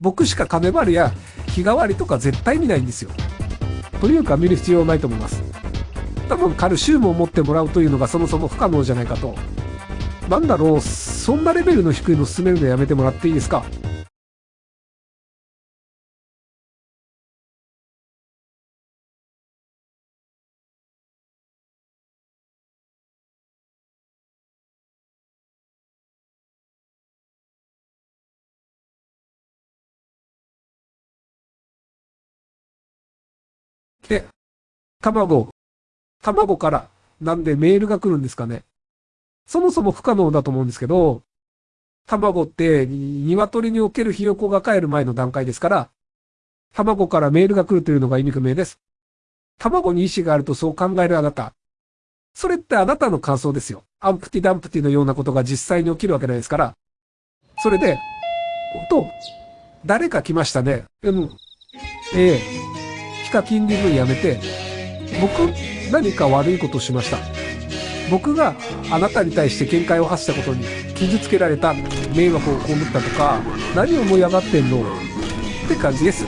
僕しかカメバルや日替わりとか絶対見ないんですよ。というか見る必要はないと思います。多分カルシウムを持ってもらうというのがそもそも不可能じゃないかと。なんだろう、そんなレベルの低いの進めるのやめてもらっていいですか？で、卵。卵からなんでメールが来るんですかね。そもそも不可能だと思うんですけど、卵って鶏におけるひよこが帰る前の段階ですから、卵からメールが来るというのが意味不明です。卵に意志があるとそう考えるあなた。それってあなたの感想ですよ。アンプティダンプティのようなことが実際に起きるわけないですから。それで、と、誰か来ましたね。うん。ええ。ヒカキン DV やめて、僕、何か悪いことをしました。僕があなたに対して見解を発したことに傷つけられた、迷惑を被ったとか、何を思い上がってんの？って感じです。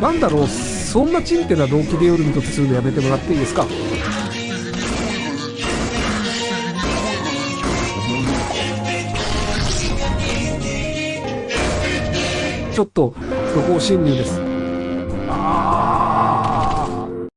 なんだろう、そんなチンテな動機で夜にとするのやめてもらっていいですか？ちょっと、不法侵入です。